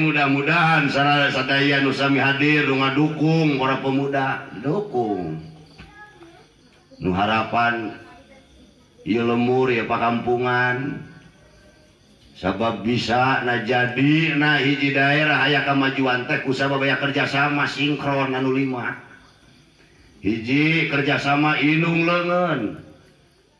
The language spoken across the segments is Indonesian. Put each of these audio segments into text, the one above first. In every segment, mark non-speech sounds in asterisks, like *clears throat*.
mudah-mudahanami hadirbunga dukung orang pemudadukung harapan lemur ya Pak Kampungan sahabatbab bisa nah jadi nah hiji daerah aya kemajuan teh sahabat kerjasama sinkkron 5 hiji kerjasama Inung lengen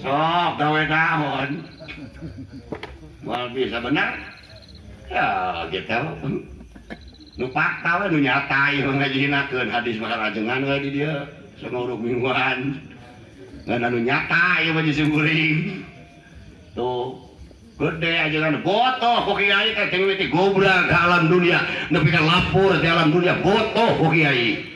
sok gawe tahun mal bisa benar ya gitu nu fakta we nu nyata ieu ngajinakeun hadis maharajengan we di dieu semuruk mingguan ngan nah, anu nyata ieu mah disungguring tuh gede aja kan botoh ku kiai teh tinggi gobra ke alam dunia nepi ka lapor di alam dunia botoh ku kiai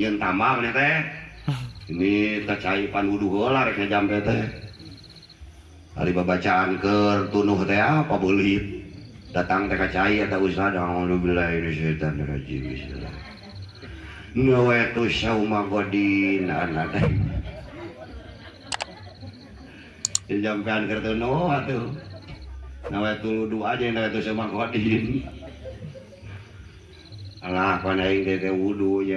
yang tamak nih teh ini kecaipan wudhu golar ke jam teh hari bacaan ke tunuh teh apa boleh datang teh kecai atau usaha lu alhamdulillah ini syaitan rajim bismillah nawaitu syauma godin anak teh jampean ke tunuh atuh nawaitu wudhu aja nawaitu syauma godin Alah, kan yang teh wudhu ya.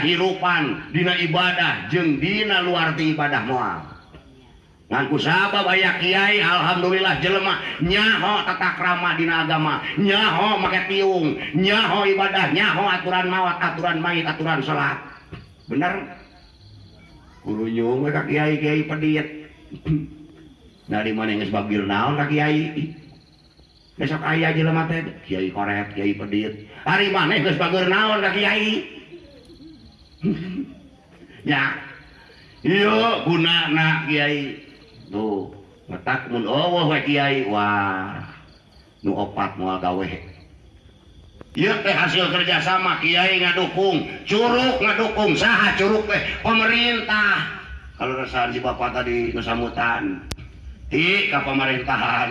rpan Dina ibadah jeng Di luarti ibadah muaaf ngangku siapa bay ya Kyai Alhamdulillah jelemah nyaho tetap ramah Di agama nyaho makeung nyaho ibadahnya aturan mat aturan aturan salat bener dari *clears throat* mana besok aya je hari mana Oh yaukguna Kyai teh hasil kerjasama Kyai dukung Curug dukung sah Curug pemerintah kalauji ba tadi di nuutan tiK pemerintahan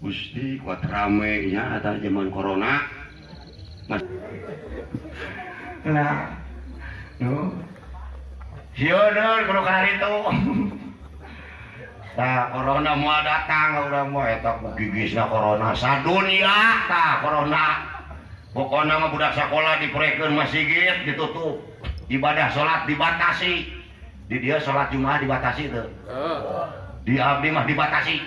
kuat rameinya atas Jeman kor itu datang gigispokodak sekolah di masihgit ditutup ibadah salat dibatasi di dia salat jumlah dibatasi itu oh. dia Abli mah dibatasi itu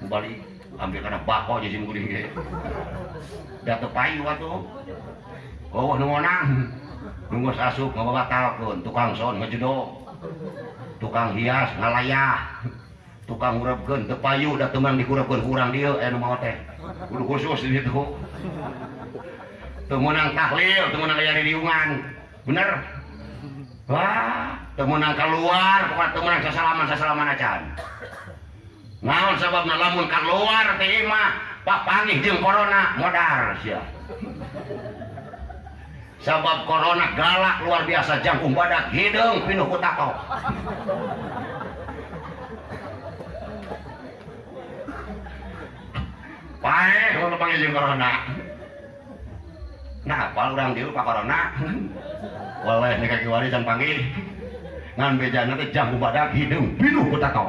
kembali ambil karena bako jadi mungkin gitu dah payu waktu oh nang, nunggu sasuk nggak bawa pun tukang son ngejedok tukang hias ngalayah tukang urapkan tepayu dah teman dikurapkan kurang dia eh mau teh udah khusus di situ temenang tahlil temenang kayak diungan bener wah temenang keluar pokoknya temenang sesalaman sesalaman acan mau sebab melamun kan luar teh pak panggil jeng corona modar sia Sebab corona galak luar biasa jangkung badak hidung pinuh kutako pae kalau panggil jeung corona nah apal urang dieu pak corona boleh nih kaki wari jangan panggil ngan bejana nanti jangkung badak hidung pinuh kutako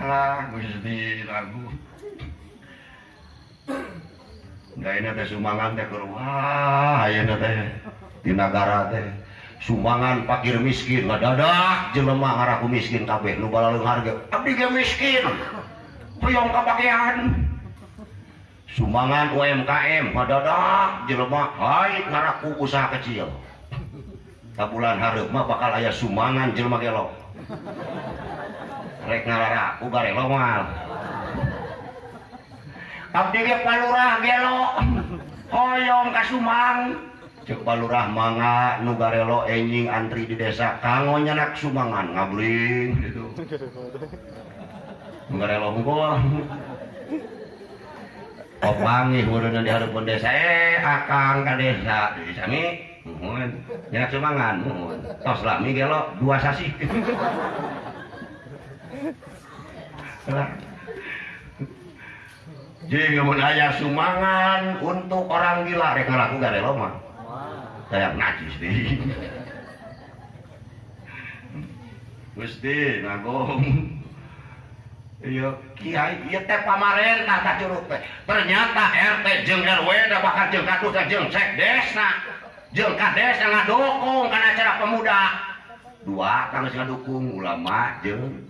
Alah, sedih lagu. Daina teh Sumangan teh keur wah, ayeuna iya teh di negara teh Sumangan pakir miskin, ladadak jelema ngaraku miskin kabeh nu balaleung harga. Abdi ge miskin. Priong kabagean. Sumangan UMKM padadak jelema hai ngaraku usaha kecil. Tabulan hareup mah bakal aya sumangan jelema gelok rek ngalara aku bare longal abdi ge palurah gelo hoyong ka Sumang cek palurah manga nu garelo enjing antri di desa kango nyanak Sumangan ngabling gitu garelo unggul Opangi huruna di hareupeun desa eh akang ka desa di sami muhun nyanak Sumangan mohon, tos lami gelo dua sasi Hai Hai J menayah sumangan untuk orang dilariku dari Roma saya najis Hai mestiyo Kyai pamaren Curug ternyata RT jengda bak je jeng ceka jengkaa ngadukung karena cararak pemuda dua karena dukung ulama jengngka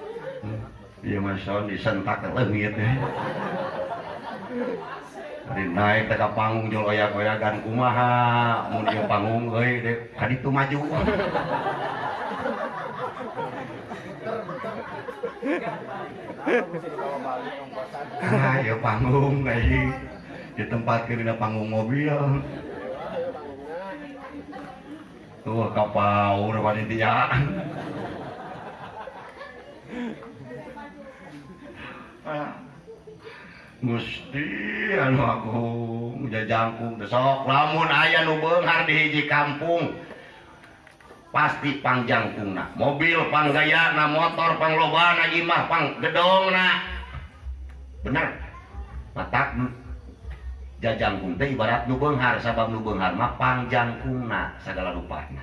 Iman iya, sound disentak ke lengit ya. Dari naik ke panggung jual oyak-oyakan kumaha, mun ieu panggung euy deh kan itu maju. Nah, ya panggung euy. Di tempat kira panggung mobil. Tuh kapau panitia. Ah. muststi ja besok lamun ayaah nubegar diji kampung pasti panjangjang Kuna mobil Pgayana motor Panglobana Imahpanggedong bener mata jajang Puai ibat nubenghar sabbe panjangjang Kuna segala lupanya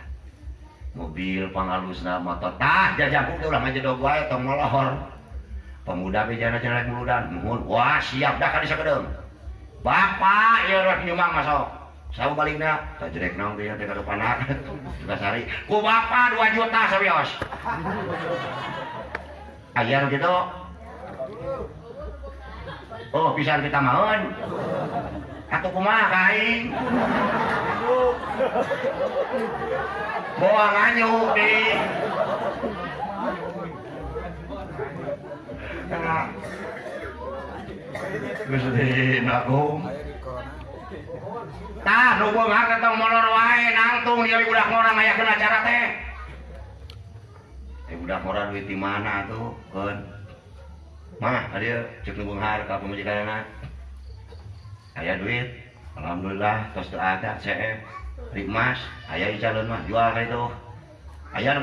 mobil Pangalusna mototah jajanghor pemuda bejana-jana muludan mohon wah siap dah kan bisa bapak ya rek nyumang masuk sama baliknya tak jelek nang dia dekat panak juga *laughs* sari ku bapak 2 juta serius ayar ah, gitu oh bisa kita mohon. atau kumaha kain bohong anyu Gusti Agung. Tah teh. duit mana tuh, Kun? Aya duit. Alhamdulillah tos ada CF. Rikmas, aya calon mah jual itu. Aya nu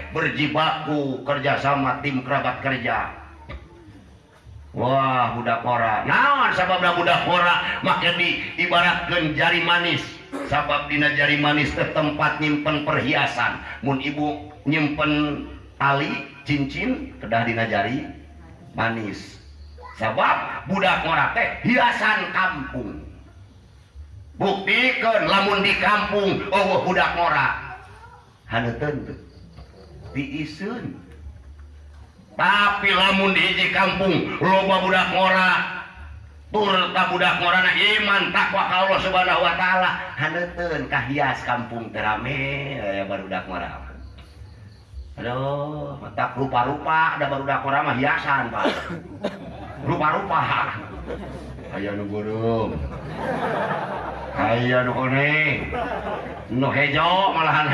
berjibaku kerjasama tim kerabat kerja Wah budak kora. naon sabablah budak kora maka di ibaratkan jari manis sabab dina jari manis ke tempat nyimpen perhiasan mun ibu nyimpen tali cincin kedah dina jari manis sabab budak kora teh hiasan kampung buktikan lamun di kampung oh budak kora. Hanya tentu diisun tapi lamun diji kampung rupa budak murah purdak imanwa Allah Subhanahu Wa ta'ala hankah hias kampung terme ya barudak murah Aduh lettak rupa-rupa ada barudakkora mah hiasan Pak rupa-rupaungejo malahan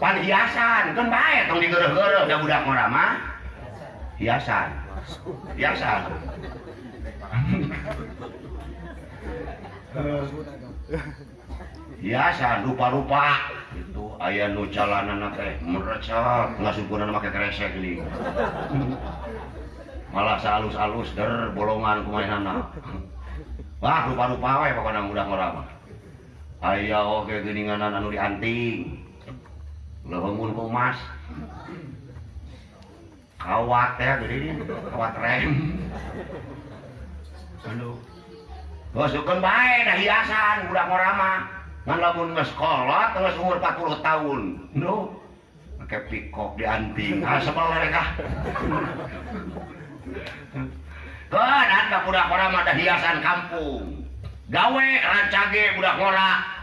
pan hiasan kan baik tong digereh-gereh da budak merama hiasan hiasan hiasan rupa-rupa itu ayah nu anak teh ya? merecap nggak sempurna pakai kresek nih malah salus salus der bolongan anak wah rupa-rupa wae pokoknya mudah merama ayah oke anak anu dianting lewengun kumas kawat ya gede ini kawat rem aduh Masukkan baik dah hiasan udah mau ramah ngan lamun sekolah terus umur 40 tahun aduh, pakai pikok dianting ah sebel mereka kan ada budak orang ada hiasan kampung gawe rancage budak ngorak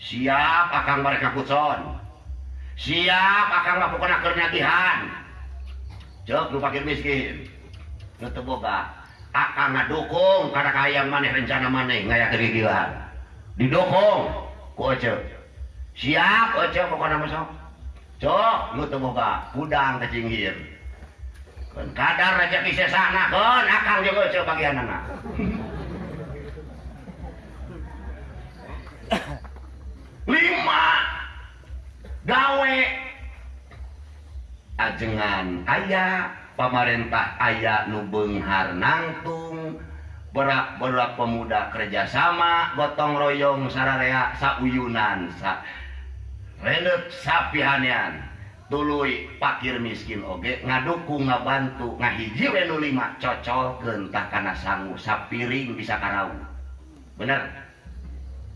siap akan mereka kuson siap akanlah melakukan kenyatihan miskin akan nggak dukung karena kayak maneh rencana maneh kayakhan didhong siapkdang kecing kadar bisa pakai anak we ajengan ah, ayaah pemarintah Ayah nubengharnantung beratbola pemuda kerjasama botong royong Sarau Yunan sapihan tulu fair miskin ngadukung nga bantu ngahilima kentah karena sanggu sappiring bisa karena bener kan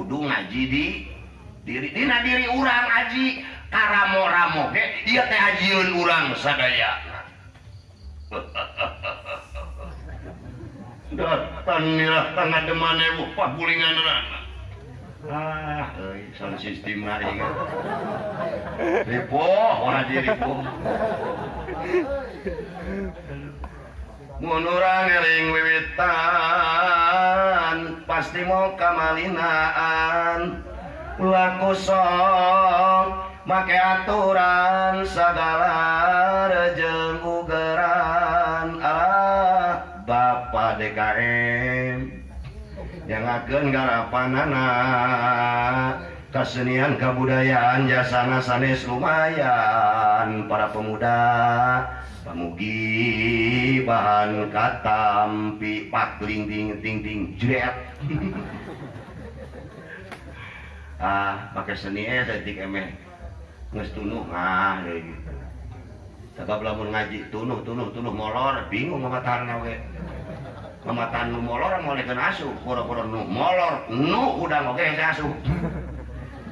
ngaji di diritina diri urangji Karamoramo dia teh Hajiun uranga ha *laughs* datang tanganbu paan Depo punya menurang eling wiwitan pasti mau kamalian la kuong pakai aturan segala reje ugeran a ba dekareng jangankengara pan nanah ya kesenian kebudayaan jasana sanes lumayan para pemuda pemugi bahan katampi ling ting ting ting jret *laughs* ah pakai seni eh detik emeh nges tunuh ah ya gitu sebab lamun ngaji tunuh tunuh tunuh molor bingung ngamataan nawe ngamataan nu molor mau lekan asuh kura-kura nu molor nu udah oke asuh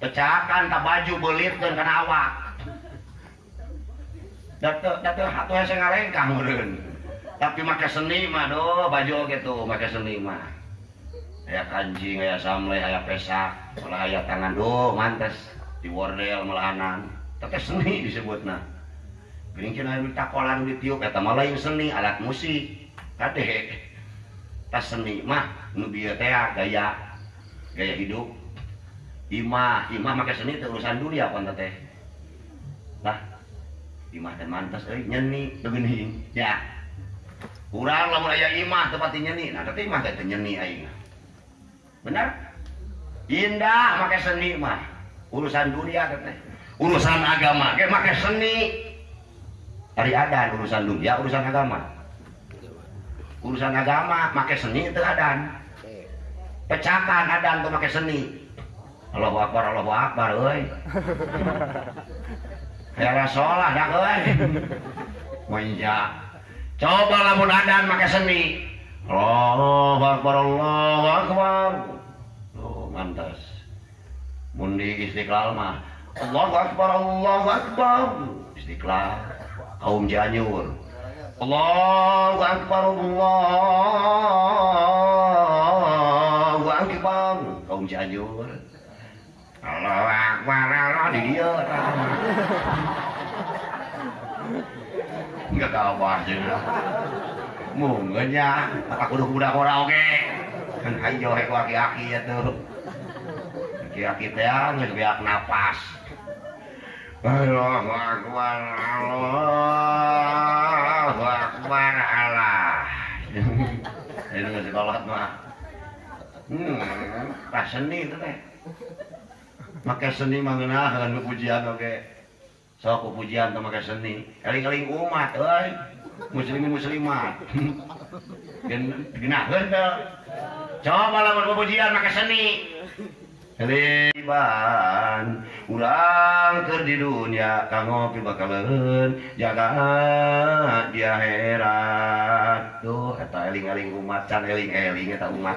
pecahkan tak baju belit dan kena awak datuk datuk hatu saya ngalengkang meren tapi pakai seni mah do baju gitu pakai seni mah ayah kancing ayah samle, ayah pesak malah ayah tangan do mantas di wordel melahanan pakai seni disebut nah Gerincin ayah minta kolan di tiup kata malah yang seni alat musik kadek. tas seni mah nubia bieu gaya gaya hidup Imah, Imah pakai seni itu urusan dunia apa teh? Lah, Imah dan mantas, eh nyeni, begini, ya. Kurang lah mulai Imah tempat nyeni, nah tapi Imah itu nyeni aing. Benar? Indah pakai seni mah, urusan dunia teh. Urusan agama, kayak pakai seni. dari ada urusan dunia, urusan agama. Urusan agama, pakai seni itu adan. Pecakan adan tuh pakai seni. Allahu Akbar, Allahu Akbar, euy. Hela sholat dak euy. Manja. Coba lamun adan make seni. Allahu Akbar, Allahu Akbar. Tuh, mantas. Mundi Istiqlal mah. Allahu Akbar, Allahu Akbar. Istiqlal kaum Janyur. Allahu Akbar, Allahu Akbar. Kaum Janyur. Allah Akbar Allah di dia nggak tahu bahasa lah mungkin ya tak kudu kuda kora oke kan ayo hek laki aki ya tuh laki aki teh nggak biak napas Allah Akbar Allah Akbar Allah ini nggak sekolah mah hmm pas seni itu teh pakai seni mananal pujian Oke so pujian tuh maka seni eling-ing umat muslimin muslimman cobalamapujian maka seni e ulangker di dunia Ka ngopi bakal lehen jaga dia heran tuh kata eling-aling e umat caning-ingnya tak e umat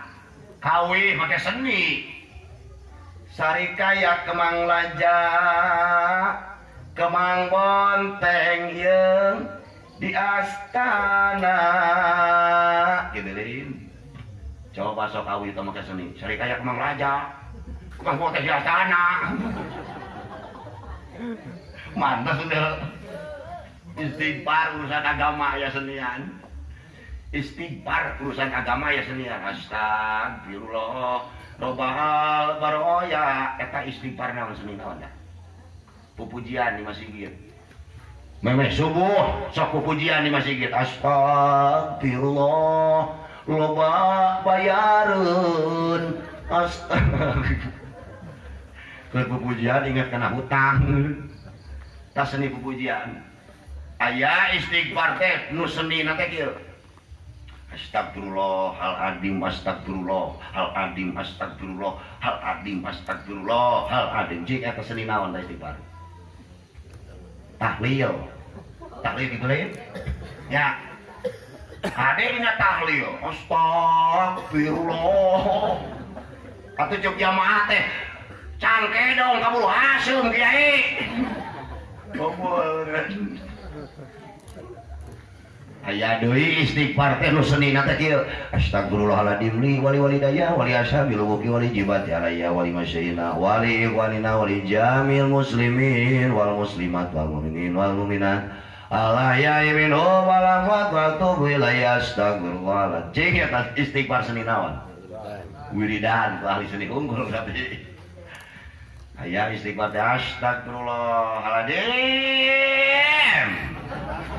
Kawi pakai seni Sari kaya Kemang Laja Kemang Bonteng yang di Astana gitu lain coba sok kawi itu pakai seni Sari kaya Kemang Laja Kemang Bonteng di Astana mantas udah istighfar urusan agama ya senian istighbar uruusan agama ya seniullah rob baru pupujian masih memang subuh so pu pujian di masihpujian ingat kena hutang tak seni pupujian ayaah istigh nu senikir Astagfirullah, hal adim, astagfirullah, hal adim, astagfirullah, hal adim, astagfirullah, hal adim. Jik eta seni naon teh istighfar. Tahlil. Tahlil gitu Ya. Ada dina tahlil. Astagfirullah. Atau jog jamaah teh cangke dong kabul hasum kiai. Kabul. Eh, aya Dewi istighfar teh nu seni nate kieu astagfirullahaladzim li wali wali daya wali ashabi lubuki wali jibat alaya wali masyayina wali ikhwanina wali jamil muslimin wal muslimat wal mu'minin wal mu'minat alaya imin hum alafat wa tubu ilaya astagfirullahaladzim cik atas istighfar seni nawan wiridan ahli seni unggul tapi aya istighfar teh astagfirullahaladzim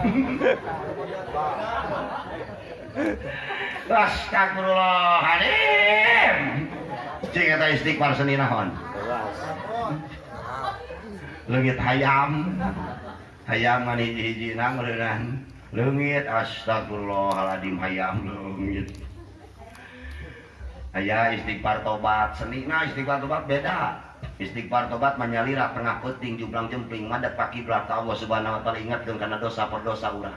*laughs* Astagfirullahaladzim. Cing kita istighfar seni nahan. Langit hayam. Hayam mani hiji nang reunan. Leungit astagfirullahaladzim hayam langit. Aya istighfar tobat seni nah istighfar tobat beda. Istighfar tobat menyalirah tengah peting jublang jempling madep kaki belakang Allah subhanahu wa taala ingatkeun karena dosa per dosa urang.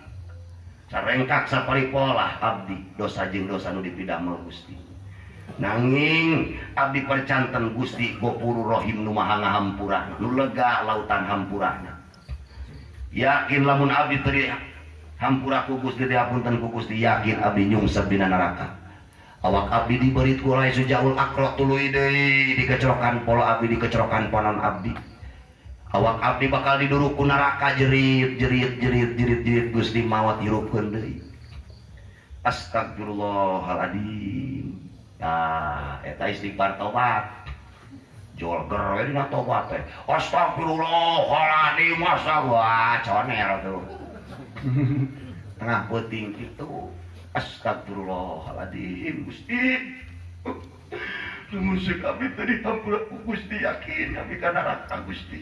rengkak se pola Abdi dosasa dipid Gusti nanging Abdi percantan Gusti gopur rohhim Nu ma Hampur lu lega lautan hampur yakin lamun Abiteria Hampura kugus di punten ku Gusti yakin Abbina neraka awak Abdi diber dikecokan pola Abdi dikecokan poon Abdi bakal diduruku neraka jerit jerit jeritrit Gu mawat Astaglah itu Astaglahsti Gusti yakin tapi neraka Gusti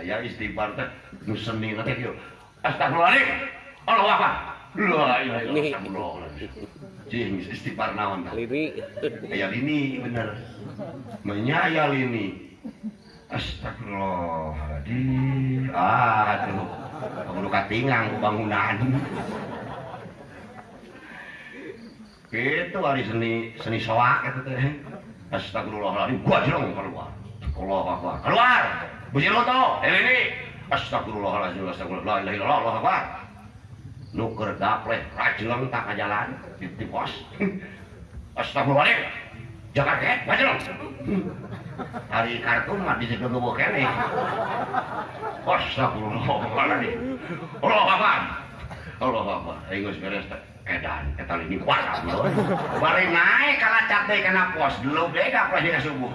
saya istighfar teh nu seni nanti astagfirullahaladzim Allah apa la ilaha illallah jing istighfar naon tah lini aya lini bener menyaya lini astagfirullahaladzim ah tuh perlu katingang bangunan gitu hari seni seni soak itu teh astagfirullahaladzim gua jelong keluar keluar keluar keluar Bujur lo tau, eh, ini astagfirullahaladzim, astagfirullah, la ilallah, Allah apa? Nuker gapleh, rajelang tak jalan, di pos. Astagfirullahaladzim, jangan kaget, eh, rajelang. Hari kartu mah di situ gue kene. Astagfirullahaladzim, Allah apa? Allah apa? ayo beres astagfirullahaladzim. Edan, kita ini kuasa dulu. Bari naik kalah cat kena pos, dulu deh gak ya, subuh.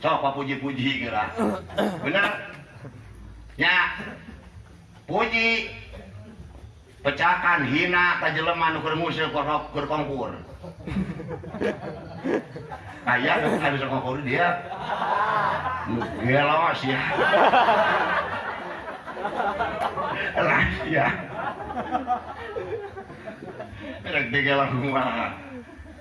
sopa puji-puji gerak benar ya puji pecahkan hina tajeleman ukur musuh korok ukur kongkur kayak nah, nggak bisa kongkur dia gelos ya rahasia iya. Rek digelar kumaha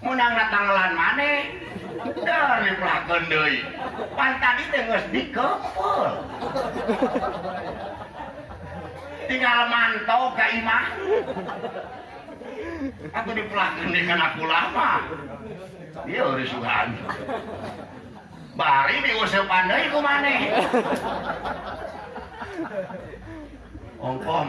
menang tanggalan maneh dari pelakon doi tadi itu nges dikepul tinggal mantau ke imah aku pelakon di aku lama iya urisuhan bari diusir pandai ku om ongkom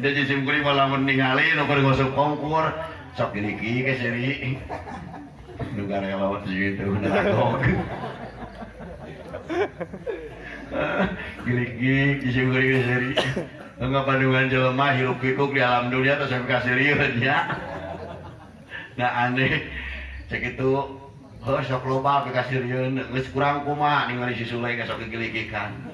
jadi sim kuli malah meninggali nuker gosok kongkur sok diliki ke seri negara yang lawan segitu nakok giliki sim kuli ke seri enggak pandungan jelema hirup pikuk di alam dunia terus sampai kasiriun ya nah aneh cek itu oh, sok bekas ke kasiriun kurang kuma ningali si sulai ke sok kan.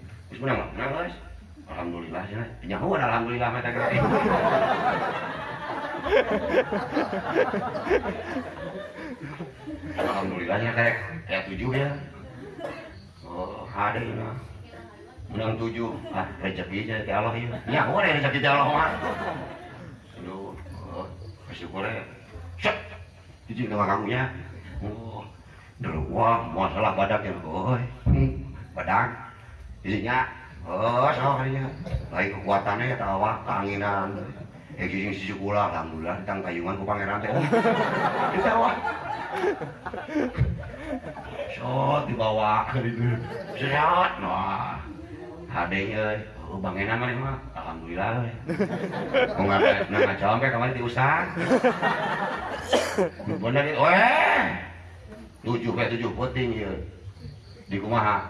mana guys alhamdulillah ya nyaho ada alhamdulillah mata gerak alhamdulillah ya kayak kayak tujuh ya oh ada ya menang tujuh ah rezeki aja ke Allah ya nyaho ada rezeki ke Allah mah aduh oh, bersyukur ya set itu nama kamunya oh dulu wah masalah badak ya boy hmm, badak isinya oh soalnya lagi kekuatannya ya tawa tanginan ya jujur sih kula alhamdulillah tentang kayungan ku pangeran teh *laughs* bawah shot dibawa gitu shot nah hadeng euy oh bangena mah mah alhamdulillah eh. nggak nggak ku ngajak sampai kemarin diusah bener euy eh. tujuh kayak tujuh puting ya di kumaha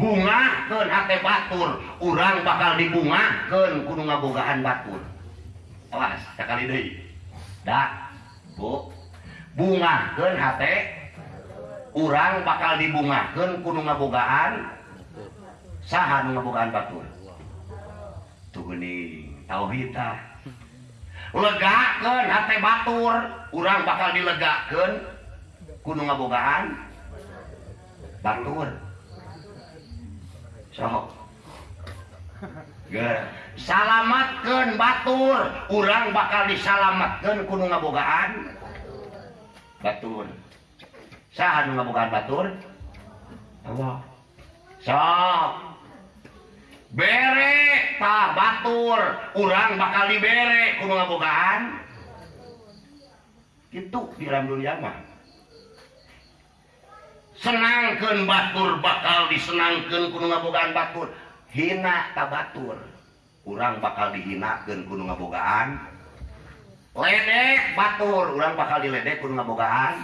punya Batur urang bakal dibunga ke Kuungabogaan Baturkali bunga urang bakal dibunga ke Kuungbogaan sagaantur beni tahu hitam le Batur urang bakal dilegakken kunungbogaan Batur salatatkan Batur urang bakal disalamatatkan Gununggaan bere Pak Batur urang bakal bere Gunungbuka itu diramdul Yaman senken Batur bakal disenken Gunungabogaan Batur hinakah Batur kurang bakal dihinaken Gunungbogaan Batur orang bakal dileddekabogaan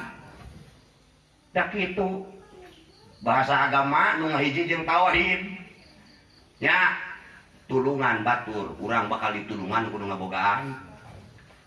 itu bahasa agama yatullungan Batur kurang bakal di Tulungan Gunung Abbogaan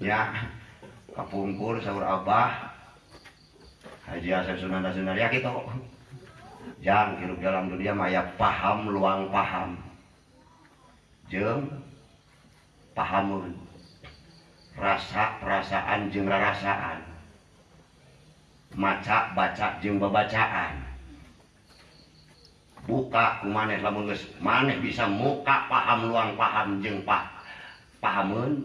ya kapungkur sahur Abah Haji Hasan Sunan nasional ya gitu jangan hidup dalam dunia maya paham luang paham jeng pahamun rasa perasaan jeng rasaan maca baca jeng bacaan buka kumaneh lamun maneh bisa muka paham luang paham jeng pah pahamun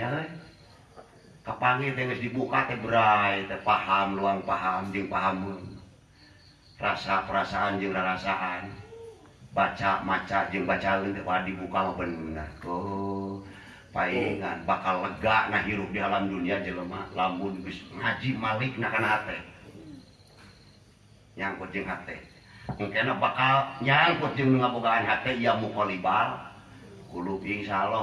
pang dibuka paham luang paham paham rasa-perasaan jumlah rasaan baca maca jemba dibuka bakal lega nah hirup di alam dunia jelemah lamun ngaji Malik yang kucing mungkin bakalnyacinghatibal Insyaallah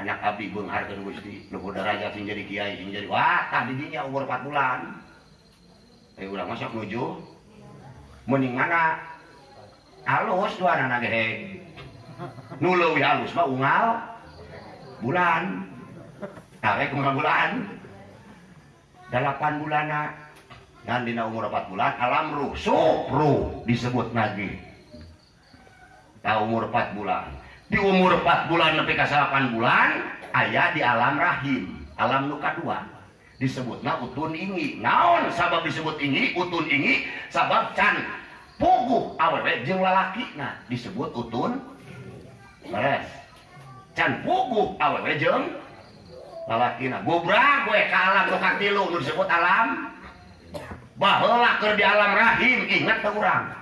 anak api gue ngarkan gusti lupa raja sing jadi kiai sing jadi wah tadi dinya umur 4 bulan eh ulah masuk nuju mending mana halus dua anak gehe nulu ya halus mah unggal bulan tarik ungal bulan eh, delapan bulana dan dina umur 4 bulan alam ruh sopru disebut lagi nah umur 4 bulan di umur 4 bulan sampai ke 8 bulan ayah di alam rahim alam luka dua disebutnya utun ingi naon sabab disebut ingi utun ingi sabab can puguh awewe jeng lalaki nah disebut utun beres can puguh awewe jeng lalaki nah gubra gue ke alam luka tilu disebut alam bahwa di alam rahim ingat ke orang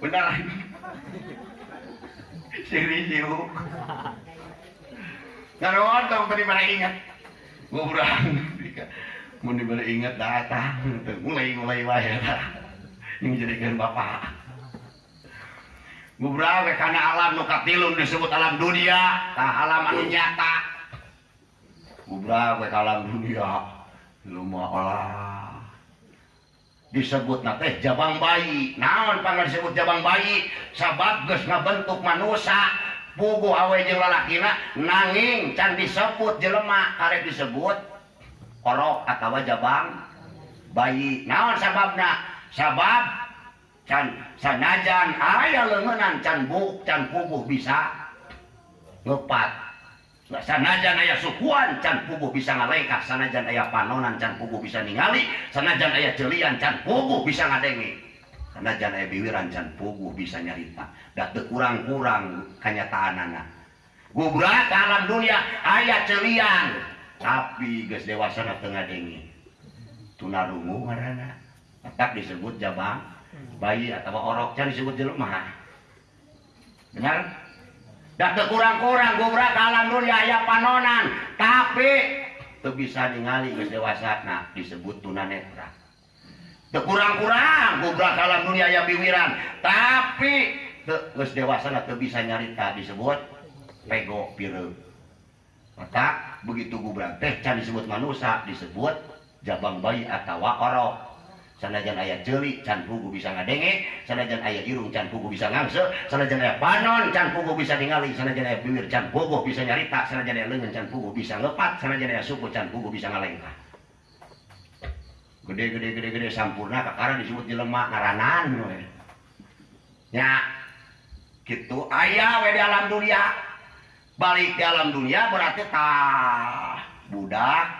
benar sing serius nggak ada orang tadi pada ingat gue berang mau diberi ingat datang mulai mulai waya ini jadikan bapak gue berang karena alam nukatilun disebut alam dunia tak nah, alam anu nyata gue berang alam dunia lu mau olah disebut jabang bayi na pan sebut jabang bayi sangebentuk man manusia bugu awa jelalaki nanging Can disebut jelemak disebut Jabang bayi na sabab sajan lemenan can pukuh bisa ngepat Nah, sanajan aya sukuan can pugu bisa sana sanajan aya panonan can pugu bisa ningali sanajan aya celian can pugu bisa ngadengi sanajan aya biwiran can pugu bisa nyarita dat kurang-kurang kanyataan anak gubrak alam dunia ayah celian tapi geus dewasa na tengah dengi tunarungu ngaranna tetap disebut jabang bayi atau orok can disebut jelema benar Dah kekurang kurang gue berakalan dunia ya, di ayah panonan. Tapi itu bisa ningali ke dewasa nah disebut tunanetra. Dak kurang-kurang gue berakalan dunia ya, di ayah biwiran. Tapi ke dewasa lah bisa nyarita disebut pego pire. Maka begitu gue berang teh can disebut manusia disebut jabang bayi atau orok sanajan ayah jeli can pugu bisa ngadenge sanajan ayah irung can pugu bisa ngangse sanajan ayah panon can pugu bisa ningali sanajan ayah bibir can pugu bisa nyarita sanajan ayah lengan can pugu bisa ngepat sanajan ayah suku can pugu bisa ngalengka gede gede gede gede sampurna kakara disebut jelema ngaranan we. Gitu ya gitu ayah we di alam dunia balik di alam dunia berarti tak budak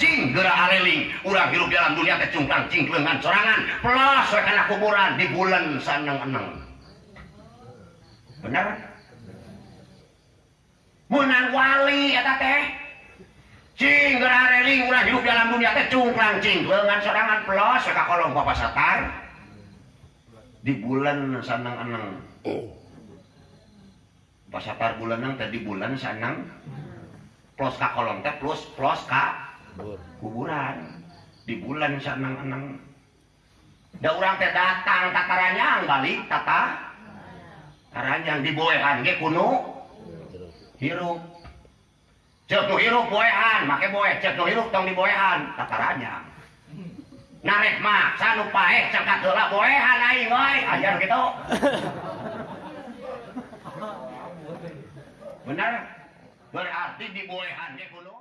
Cing gerak areling, urang hirup jalan dunia teh cing lengan sorangan, plus we kuburan di bulan senang eneng benar? Menang wali kata ya teh. Cing gerak areling, urang hirup jalan dunia teh cing lengan sorangan, plus we kalau kolong bapak satar. Di bulan senang eneng Pas satar bulan nang tadi bulan sanang. Plus ka kolong teh plus plus kak kuburan di bulan sanang-enang da orang teh datang takaranyang balik tata di boehan, ge kuno hirup cek nu hirup boehan make boeh cek nu hirup tong boehan, takarannya, narek maksa nu paeh cek kadola boehan aing we ajar gitu bener berarti boehan, ge kuno